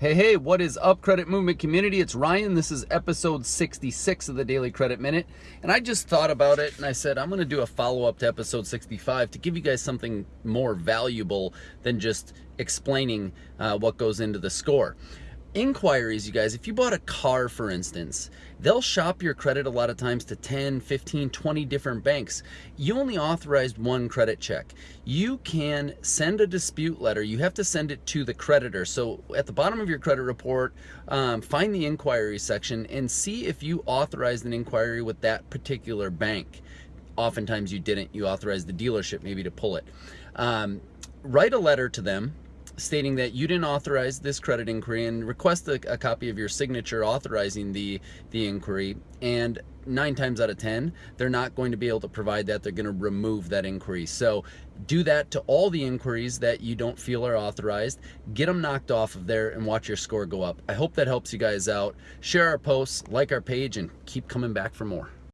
Hey, hey, what is up, Credit Movement community? It's Ryan. This is episode 66 of the Daily Credit Minute. And I just thought about it and I said, I'm going to do a follow up to episode 65 to give you guys something more valuable than just explaining uh, what goes into the score inquiries, you guys, if you bought a car, for instance, they'll shop your credit a lot of times to 10, 15, 20 different banks. You only authorized one credit check. You can send a dispute letter. You have to send it to the creditor. So at the bottom of your credit report, um, find the inquiry section and see if you authorized an inquiry with that particular bank. Oftentimes you didn't. You authorized the dealership maybe to pull it. Um, write a letter to them stating that you didn't authorize this credit inquiry and request a, a, copy of your signature authorizing the, the inquiry. And nine times out of 10, they're not going to be able to provide that. They're going to remove that inquiry. So do that to all the inquiries that you don't feel are authorized. Get them knocked off of there and watch your score go up. I hope that helps you guys out. Share our posts, like our page, and keep coming back for more.